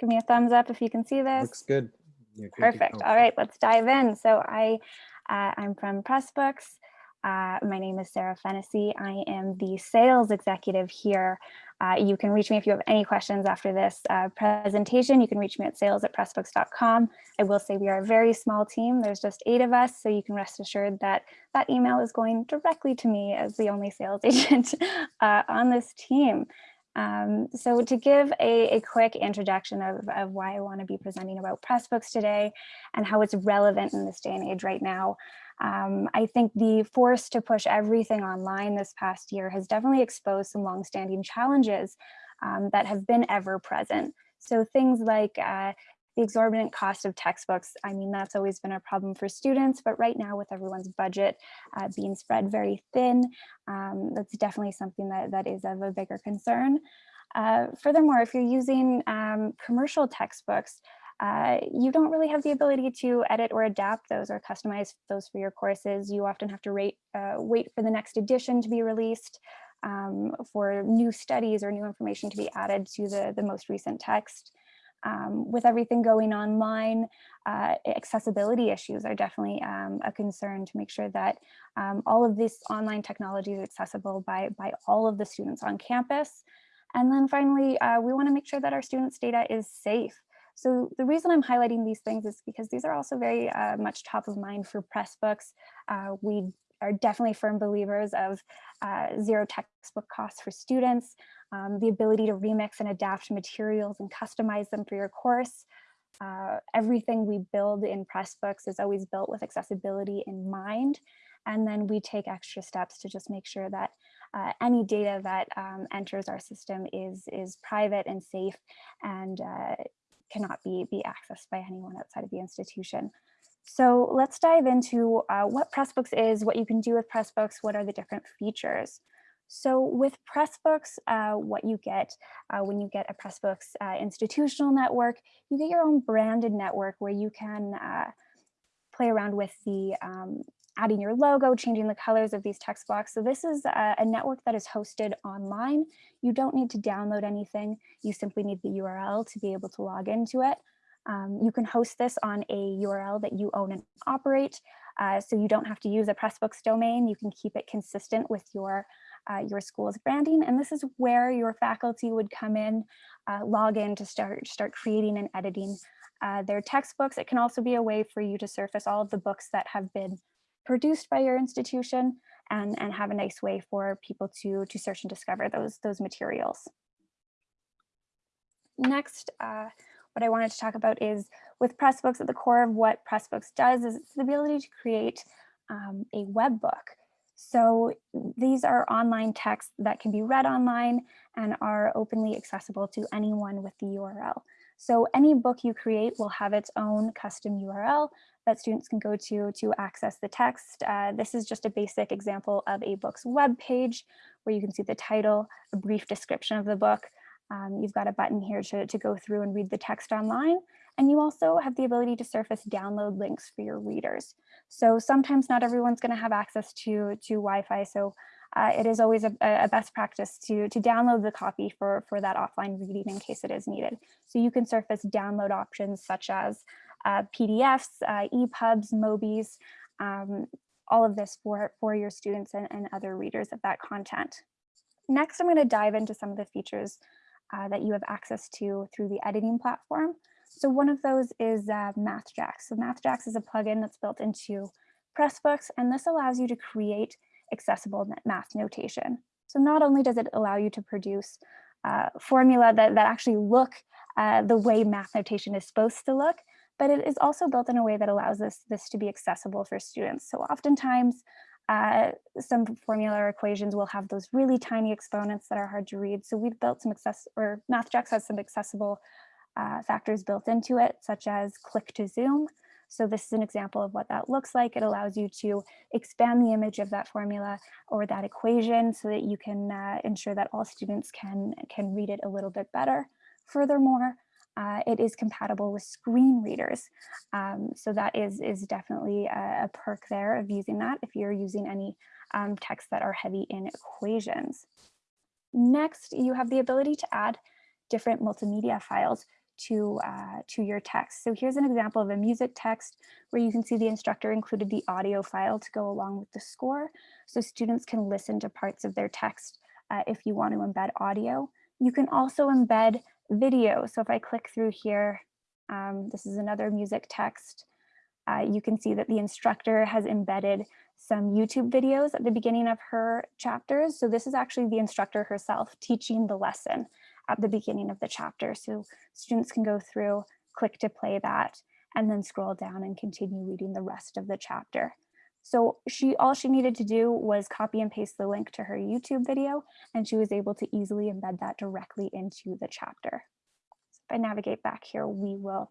Give me a thumbs up if you can see this. Looks good. Good Perfect. All right, let's dive in. So I, uh, I'm from Pressbooks. Uh, my name is Sarah Fennessy. I am the sales executive here. Uh, you can reach me if you have any questions after this uh, presentation. You can reach me at sales at pressbooks.com. I will say we are a very small team. There's just eight of us, so you can rest assured that that email is going directly to me as the only sales agent uh, on this team. Um, so to give a, a quick introduction of, of why I want to be presenting about Pressbooks today and how it's relevant in this day and age right now, um, I think the force to push everything online this past year has definitely exposed some longstanding challenges um, that have been ever present. So things like uh, the exorbitant cost of textbooks, I mean, that's always been a problem for students, but right now with everyone's budget uh, being spread very thin, um, that's definitely something that, that is of a bigger concern. Uh, furthermore, if you're using um, commercial textbooks, uh, you don't really have the ability to edit or adapt those or customize those for your courses. You often have to rate, uh, wait for the next edition to be released, um, for new studies or new information to be added to the, the most recent text. Um, with everything going online, uh, accessibility issues are definitely um, a concern to make sure that um, all of this online technology is accessible by, by all of the students on campus. And then finally, uh, we wanna make sure that our students' data is safe. So the reason I'm highlighting these things is because these are also very uh, much top of mind for Pressbooks. Uh, we are definitely firm believers of uh, zero textbook costs for students, um, the ability to remix and adapt materials and customize them for your course. Uh, everything we build in Pressbooks is always built with accessibility in mind. And then we take extra steps to just make sure that uh, any data that um, enters our system is, is private and safe and uh, cannot be, be accessed by anyone outside of the institution. So let's dive into uh, what Pressbooks is, what you can do with Pressbooks, what are the different features. So with Pressbooks, uh, what you get uh, when you get a Pressbooks uh, institutional network, you get your own branded network where you can uh, play around with the um, adding your logo, changing the colors of these text blocks. So this is a, a, network that is hosted online. You don't need to download anything. You simply need the URL to be able to log into it. Um, you can host this on a URL that you own and operate. Uh, so you don't have to use a Pressbooks domain. You can keep it consistent with your uh, your school's branding. And this is where your faculty would come in, uh, log in to start, start creating and editing uh, their textbooks. It can also be a way for you to surface all of the books that have been produced by your institution and, and have a nice way for people to, to search and discover those, those materials. Next, uh, what I wanted to talk about is with Pressbooks at the core of what Pressbooks does is it's the ability to create um, a web book. So these are online texts that can be read online and are openly accessible to anyone with the URL. So any book you create will have its own custom URL that students can go to to access the text. Uh, this is just a basic example of a book's web page where you can see the title, a brief description of the book. Um, you've got a button here to, to go through and read the text online. And you also have the ability to surface download links for your readers. So sometimes not everyone's going to have access to, to Wi-Fi. So uh, it is always a, a, best practice to, to download the copy for, for that offline reading in case it is needed. So you can surface download options such as uh, PDFs, uh, EPUBs, MOBIs, um, all of this for, for your students and, and other readers of that content. Next, I'm going to dive into some of the features uh, that you have access to through the editing platform. So one of those is uh, MathJax. So MathJax is a plugin that's built into Pressbooks, and this allows you to create accessible math notation. So not only does it allow you to produce uh, formula that, that actually look uh, the way math notation is supposed to look, but it is also built in a way that allows this, this to be accessible for students. So oftentimes uh, some formula equations will have those really tiny exponents that are hard to read. So we've built some access, or MathJax has some accessible uh, factors built into it, such as click to zoom. So this is an example of what that looks like. It allows you to expand the image of that formula or that equation so that you can uh, ensure that all students can, can read it a little bit better. Furthermore, uh, it is compatible with screen readers. Um, so that is, is definitely a, a, perk there of using that if you're using any um, texts that are heavy in equations. Next, you have the ability to add different multimedia files to, uh, to your text. So here's an example of a music text where you can see the instructor included the audio file to go along with the score. So students can listen to parts of their text uh, if you want to embed audio. You can also embed video. So if I click through here, um, this is another music text. Uh, you can see that the instructor has embedded some YouTube videos at the beginning of her chapters. So this is actually the instructor herself teaching the lesson at the beginning of the chapter. So students can go through, click to play that, and then scroll down and continue reading the rest of the chapter. So she all she needed to do was copy and paste the link to her YouTube video, and she was able to easily embed that directly into the chapter. So if I navigate back here, we will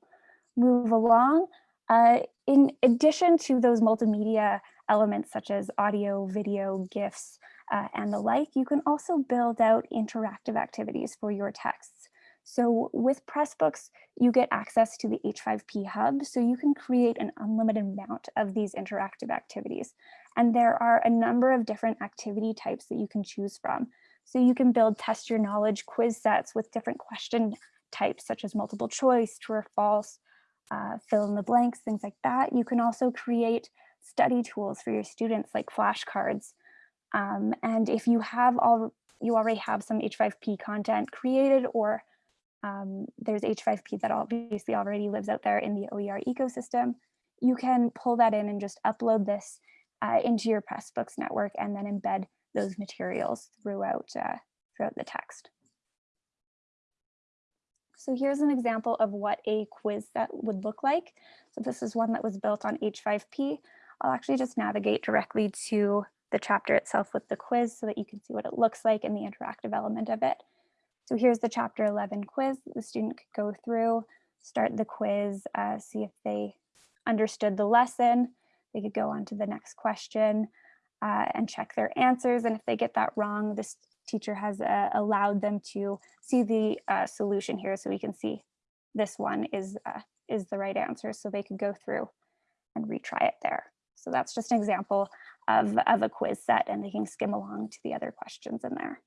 move along. Uh, in addition to those multimedia elements such as audio, video, GIFs, uh, and the like, you can also build out interactive activities for your texts. So with Pressbooks, you get access to the H5P hub, so you can create an unlimited amount of these interactive activities. And there are a number of different activity types that you can choose from. So you can build test your knowledge quiz sets with different question types, such as multiple choice, true or false, uh, fill in the blanks, things like that. You can also create study tools for your students like flashcards. Um, and if you have all, you already have some H5P content created or um, there's H5P that obviously already lives out there in the OER ecosystem, you can pull that in and just upload this uh, into your Pressbooks network and then embed those materials throughout, uh, throughout the text. So here's an example of what a quiz that would look like. So this is one that was built on H5P. I'll actually just navigate directly to the chapter itself with the quiz so that you can see what it looks like and the interactive element of it. So here's the chapter 11 quiz. The student could go through, start the quiz, uh, see if they understood the lesson. They could go on to the next question uh, and check their answers. And if they get that wrong, this teacher has uh, allowed them to see the uh, solution here so we can see this one is, uh, is the right answer. So they could go through and retry it there. So that's just an example of, of a quiz set and they can skim along to the other questions in there.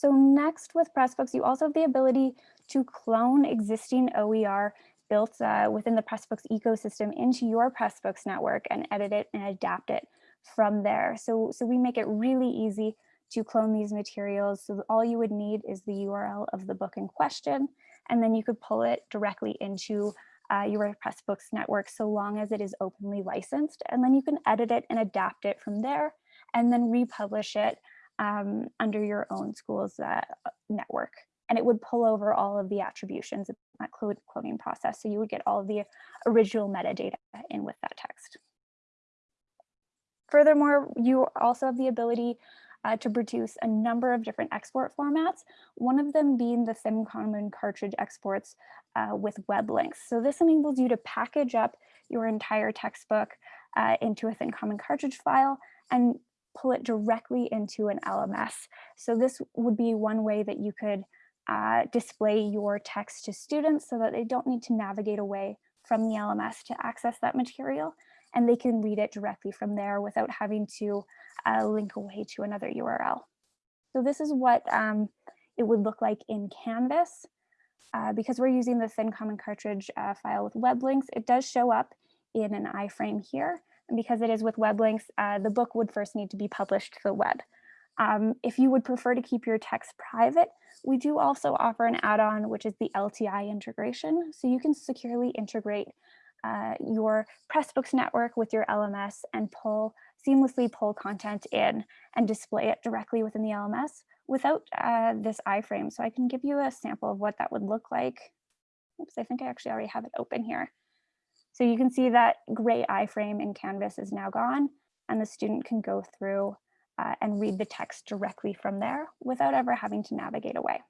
So next with Pressbooks, you also have the ability to clone existing OER built uh, within the Pressbooks ecosystem into your Pressbooks network and edit it and adapt it from there. So, so we make it really easy to clone these materials. So all you would need is the URL of the book in question, and then you could pull it directly into uh, your Pressbooks network so long as it is openly licensed. And then you can edit it and adapt it from there and then republish it um, under your own school's uh, network. And it would pull over all of the attributions of that cloning process. So you would get all of the original metadata in with that text. Furthermore, you also have the ability uh, to produce a number of different export formats, one of them being the Thin Common cartridge exports uh, with web links. So this enables you to package up your entire textbook uh, into a Thin Common cartridge file and pull it directly into an LMS. So this would be one way that you could uh, display your text to students so that they don't need to navigate away from the LMS to access that material and they can read it directly from there without having to uh, link away to another URL. So this is what um, it would look like in Canvas. Uh, because we're using the thin common cartridge uh, file with web links, it does show up in an iframe here. Because it is with web links, uh, the book would first need to be published to the web. Um, if you would prefer to keep your text private, we do also offer an add-on, which is the LTI integration. So you can securely integrate uh, your Pressbooks network with your LMS and pull seamlessly pull content in and display it directly within the LMS without uh, this iframe. So I can give you a sample of what that would look like. Oops, I think I actually already have it open here. So you can see that gray iframe in Canvas is now gone and the student can go through uh, and read the text directly from there without ever having to navigate away.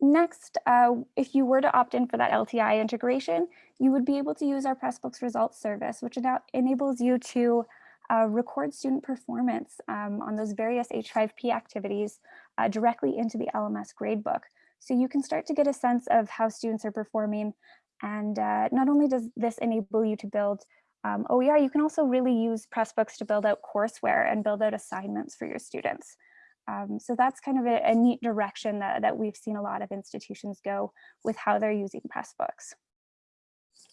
Next, uh, if you were to opt in for that LTI integration, you would be able to use our Pressbooks results service, which enables you to uh, record student performance um, on those various H5P activities uh, directly into the LMS gradebook. So you can start to get a sense of how students are performing. And uh, not only does this enable you to build um, OER, you can also really use Pressbooks to build out courseware and build out assignments for your students. Um, so that's kind of a, a neat direction that, that we've seen a lot of institutions go with how they're using Pressbooks.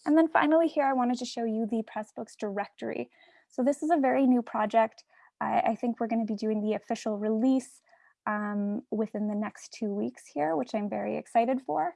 And then finally here, I wanted to show you the Pressbooks directory. So this is a very new project. I, I think we're going to be doing the official release um, within the next two weeks here, which I'm very excited for.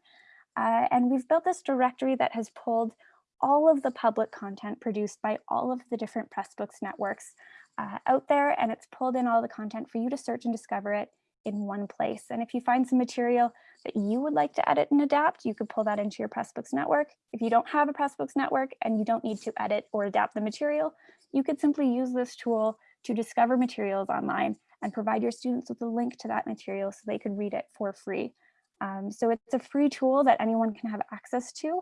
Uh, and we've built this directory that has pulled all of the public content produced by all of the different Pressbooks networks uh, out there, and it's pulled in all the content for you to search and discover it in one place. And if you find some material that you would like to edit and adapt, you could pull that into your Pressbooks network. If you don't have a Pressbooks network and you don't need to edit or adapt the material, you could simply use this tool to discover materials online and provide your students with a link to that material so they could read it for free. Um, so it's a free tool that anyone can have access to.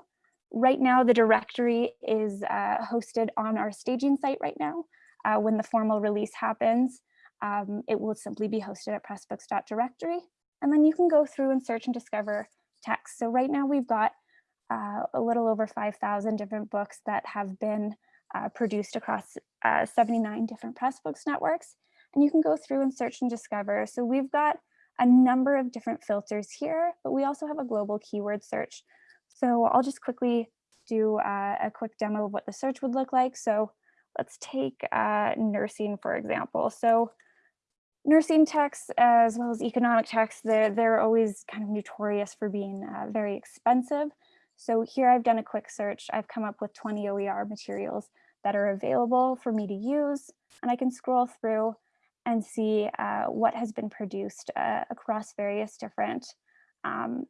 Right now, the directory is uh, hosted on our staging site right now. Uh, when the formal release happens, um, it will simply be hosted at pressbooks.directory. And then you can go through and search and discover text. So right now we've got uh, a little over 5,000 different books that have been uh, produced across uh, 79 different Pressbooks networks. And you can go through and search and discover. So we've got a number of different filters here, but we also have a global keyword search. So I'll just quickly do uh, a quick demo of what the search would look like. So let's take uh, nursing, for example. So nursing texts as well as economic texts, they're, they're always kind of notorious for being uh, very expensive. So here I've done a quick search. I've come up with 20 OER materials that are available for me to use. And I can scroll through and see uh, what has been produced uh, across various different um,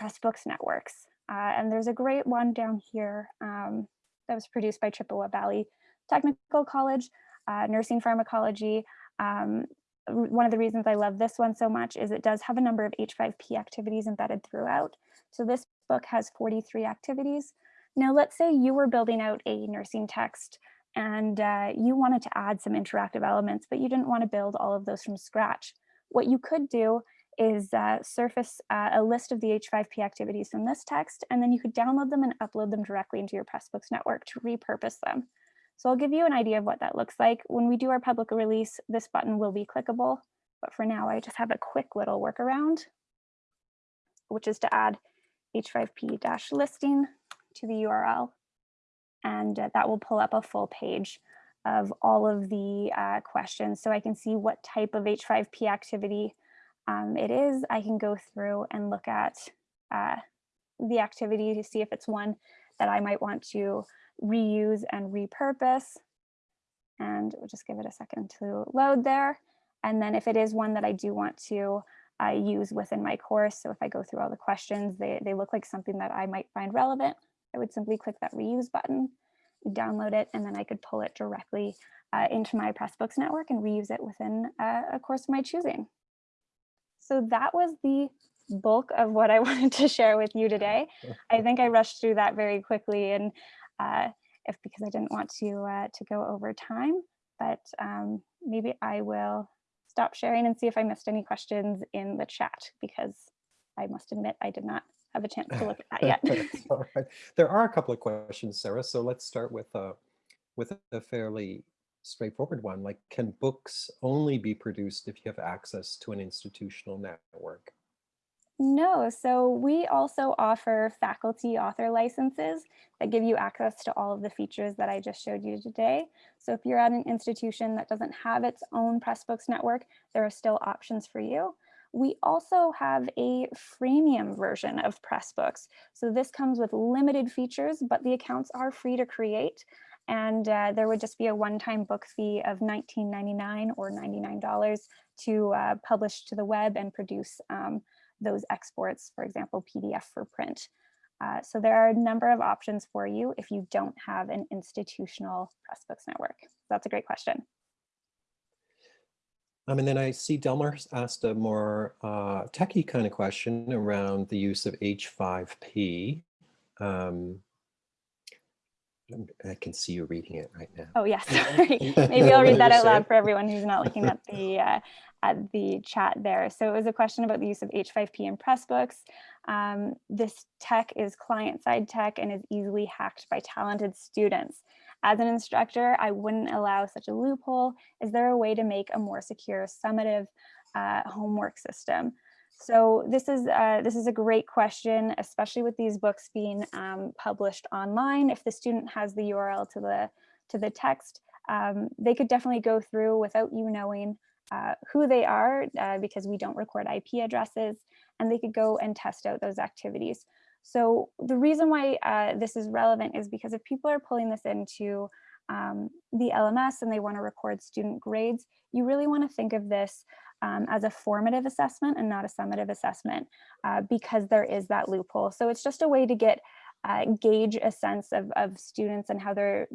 Pressbooks networks. Uh, and there's a great one down here um, that was produced by Chippewa Valley Technical College, uh, Nursing Pharmacology. Um, one of the reasons I love this one so much is it does have a number of H5P activities embedded throughout. So this book has 43 activities. Now let's say you were building out a nursing text and uh, you wanted to add some interactive elements, but you didn't want to build all of those from scratch. What you could do is uh, surface uh, a list of the H5P activities from this text, and then you could download them and upload them directly into your Pressbooks network to repurpose them. So I'll give you an idea of what that looks like. When we do our public release, this button will be clickable, but for now I just have a quick little workaround, which is to add H5P-listing to the URL and uh, that will pull up a full page of all of the uh, questions. So I can see what type of H5P activity um, it is. I can go through and look at uh, the activity to see if it's one that I might want to reuse and repurpose. And we'll just give it a second to load there. And then if it is one that I do want to uh, use within my course, so if I go through all the questions, they, they look like something that I might find relevant, I would simply click that reuse button, download it, and then I could pull it directly uh, into my Pressbooks network and reuse it within uh, a course of my choosing. So that was the bulk of what I wanted to share with you today. I think I rushed through that very quickly and uh, if because I didn't want to uh, to go over time, but um, maybe I will stop sharing and see if I missed any questions in the chat because I must admit I did not have a chance to look at that yet. All right. There are a couple of questions, Sarah. So let's start with a, with a fairly straightforward one. Like, can books only be produced if you have access to an institutional network? No, so we also offer faculty author licenses that give you access to all of the features that I just showed you today. So if you're at an institution that doesn't have its own Pressbooks network, there are still options for you. We also have a freemium version of Pressbooks. So this comes with limited features, but the accounts are free to create. And uh, there would just be a one-time book fee of $19.99 or $99 to uh, publish to the web and produce um, those exports, for example, PDF for print. Uh, so there are a number of options for you if you don't have an institutional Pressbooks network. That's a great question. Um, and then I see Delmar asked a more uh, techie kind of question around the use of H5P. Um, I can see you reading it right now. Oh, yes, sorry. Maybe I'll read that out loud for everyone who's not looking at the uh, at the chat there. So it was a question about the use of H5P in Pressbooks. Um, this tech is client-side tech and is easily hacked by talented students. As an instructor, I wouldn't allow such a loophole. Is there a way to make a more secure summative uh, homework system. So this is uh, this is a great question, especially with these books being um, published online. If the student has the URL to the to the text, um, they could definitely go through without you knowing uh, who they are uh, because we don't record IP addresses and they could go and test out those activities. So the reason why uh, this is relevant is because if people are pulling this into um, the LMS and they want to record student grades, you really want to think of this um, as a formative assessment and not a summative assessment uh, because there is that loophole. So it's just a way to get uh, gauge a sense of, of students and how they're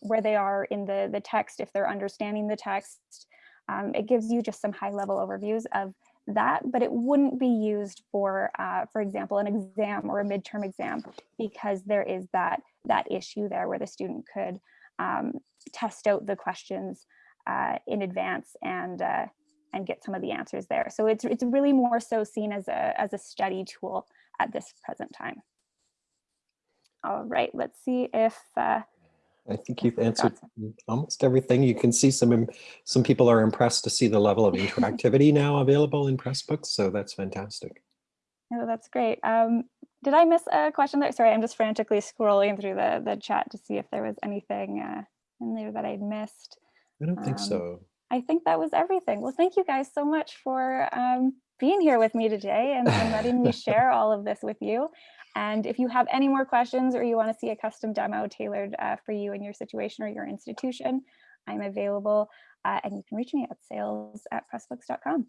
where they are in the, the text, if they're understanding the text. Um, it gives you just some high level overviews of that, but it wouldn't be used for, uh, for example, an exam or a midterm exam because there is that, that issue there where the student could um, test out the questions uh, in advance and uh, and get some of the answers there. So it's it's really more so seen as a as a study tool at this present time. All right, let's see if uh, I think you've answered almost everything. You can see some some people are impressed to see the level of interactivity now available in Pressbooks, so that's fantastic. Oh, that's great. Um, did I miss a question there? Sorry, I'm just frantically scrolling through the the chat to see if there was anything uh, in there that I'd missed. I don't think Um, so. I think that was everything. Well, thank you guys so much for um, being here with me today and, and letting me share all of this with you. And if you have any more questions or you want to see a custom demo tailored uh, for you and your situation or your institution, I'm available uh, and you can reach me at sales at pressbooks.com.